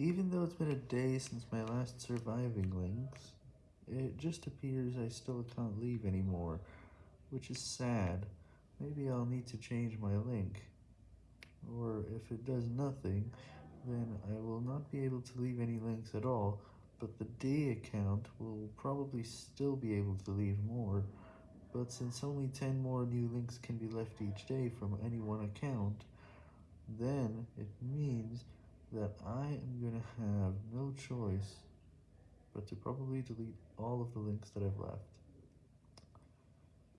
Even though it's been a day since my last surviving links, it just appears I still can't leave anymore, which is sad. Maybe I'll need to change my link, or if it does nothing, then I will not be able to leave any links at all, but the day account will probably still be able to leave more, but since only 10 more new links can be left each day from any one account, then it means that I am going to have no choice but to probably delete all of the links that I've left.